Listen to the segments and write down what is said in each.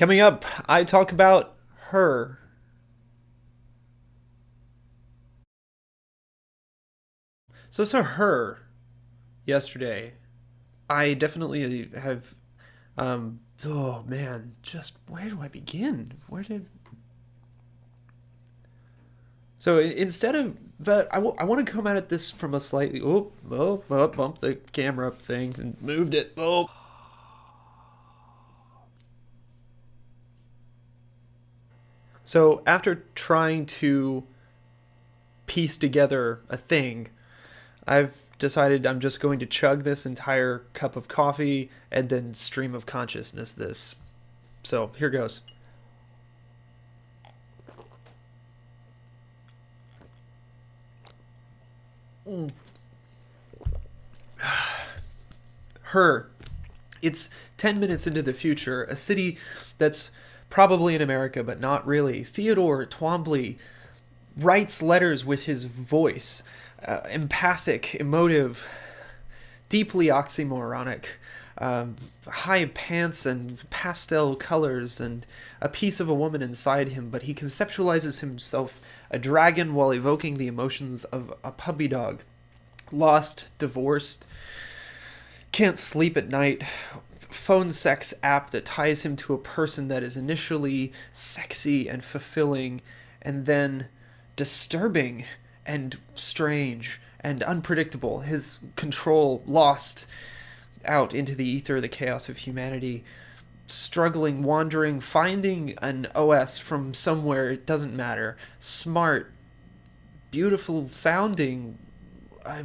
Coming up, I talk about her. So saw her yesterday. I definitely have. Um, oh man, just where do I begin? Where did. So instead of but I, w- I want to come at this from a slightly oh oh oh bump the camera up thing and moved it oh So after trying to piece together a thing, I've decided I'm just going to chug this entire cup of coffee and then stream of consciousness this. So here goes. Mm. Her. It's 10 minutes into the future, a city that's probably in America, but not really. Theodore Twombly writes letters with his voice, uh, empathic, emotive, deeply oxymoronic. Um, high pants and pastel colors and a piece of a woman inside him, but he conceptualizes himself a dragon while evoking the emotions of a puppy dog. Lost, divorced, can't sleep at night, phone sex app that ties him to a person that is initially sexy and fulfilling and then disturbing and strange and unpredictable. His control lost out into the ether, the chaos of humanity. Struggling, wandering, finding an OS from somewhere, it doesn't matter. Smart, beautiful sounding, uh,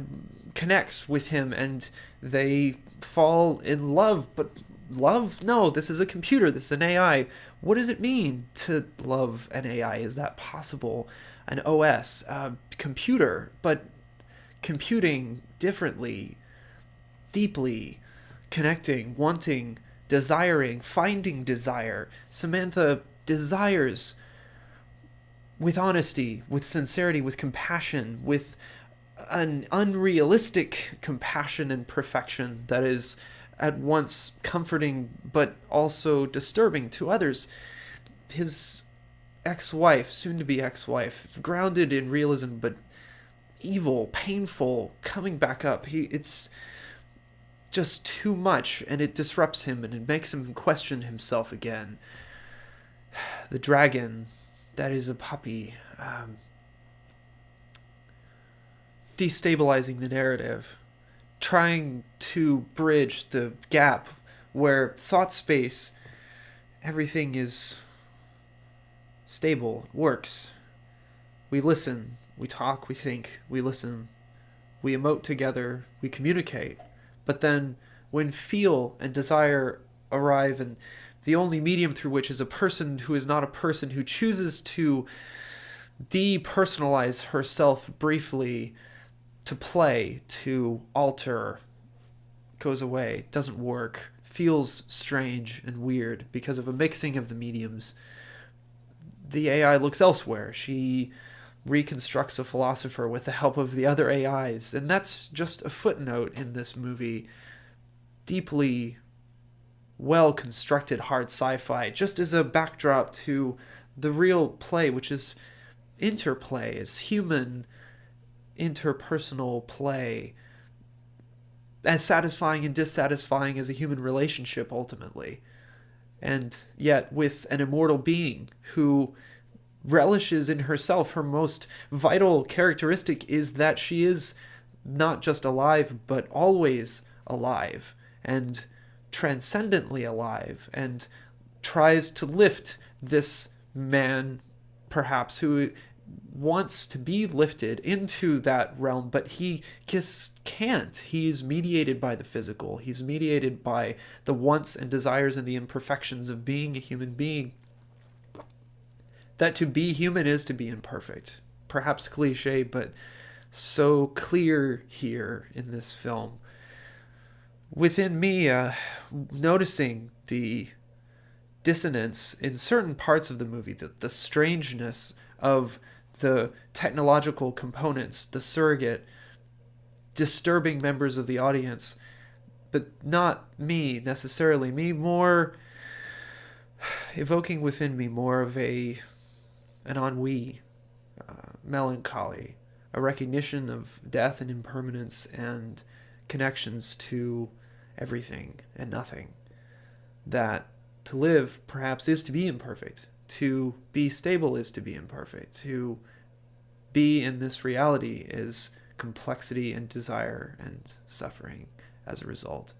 connects with him and they fall in love, but love? No, this is a computer, this is an AI. What does it mean to love an AI? Is that possible? An OS, a computer, but computing differently, deeply, connecting, wanting, desiring, finding desire. Samantha desires with honesty, with sincerity, with compassion, with an unrealistic compassion and perfection that is at once comforting but also disturbing to others. His ex wife, soon to be ex wife, grounded in realism but evil, painful, coming back up. He it's just too much and it disrupts him and it makes him question himself again. The dragon that is a puppy. Um, destabilizing the narrative, trying to bridge the gap where thought space, everything is stable, works. We listen, we talk, we think, we listen, we emote together, we communicate. But then when feel and desire arrive and the only medium through which is a person who is not a person who chooses to depersonalize herself briefly to play, to alter, goes away, doesn't work, feels strange and weird because of a mixing of the mediums. The AI looks elsewhere. She reconstructs a philosopher with the help of the other AIs, and that's just a footnote in this movie. Deeply well constructed hard sci fi, just as a backdrop to the real play, which is interplay, is human interpersonal play as satisfying and dissatisfying as a human relationship ultimately. And yet, with an immortal being who relishes in herself, her most vital characteristic is that she is not just alive, but always alive and transcendently alive, and tries to lift this man, perhaps, who wants to be lifted into that realm, but he just can't. He's mediated by the physical, he's mediated by the wants and desires and the imperfections of being a human being. That to be human is to be imperfect. Perhaps cliche, but so clear here in this film. Within me, uh, noticing the dissonance in certain parts of the movie, the, the strangeness of the technological components, the surrogate, disturbing members of the audience, but not me necessarily. Me more evoking within me more of a an ennui, uh, melancholy, a recognition of death and impermanence and connections to everything and nothing. That to live perhaps is to be imperfect, to be stable is to be imperfect, to be in this reality is complexity and desire and suffering as a result.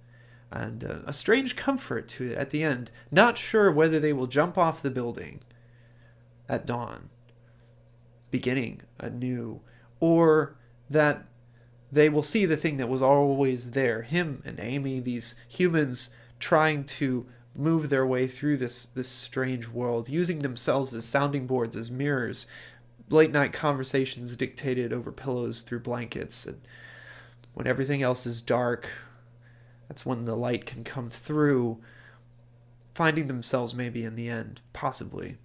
And uh, a strange comfort to it at the end, not sure whether they will jump off the building at dawn, beginning anew, or that they will see the thing that was always there him and Amy, these humans trying to move their way through this, this strange world, using themselves as sounding boards, as mirrors, late night conversations dictated over pillows through blankets. And when everything else is dark, that's when the light can come through, finding themselves maybe in the end, possibly.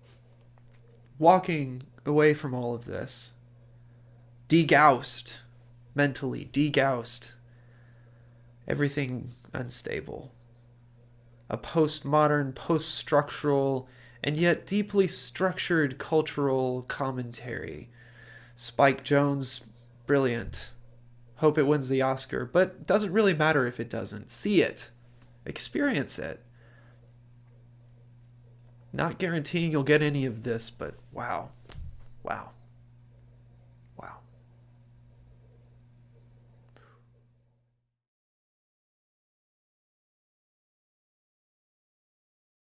Walking away from all of this, degaussed, mentally, degaussed, everything unstable. A postmodern, post structural, and yet deeply structured cultural commentary. Spike Jonze, brilliant. Hope it wins the Oscar, but doesn't really matter if it doesn't. See it, experience it. Not guaranteeing you'll get any of this, but wow. Wow.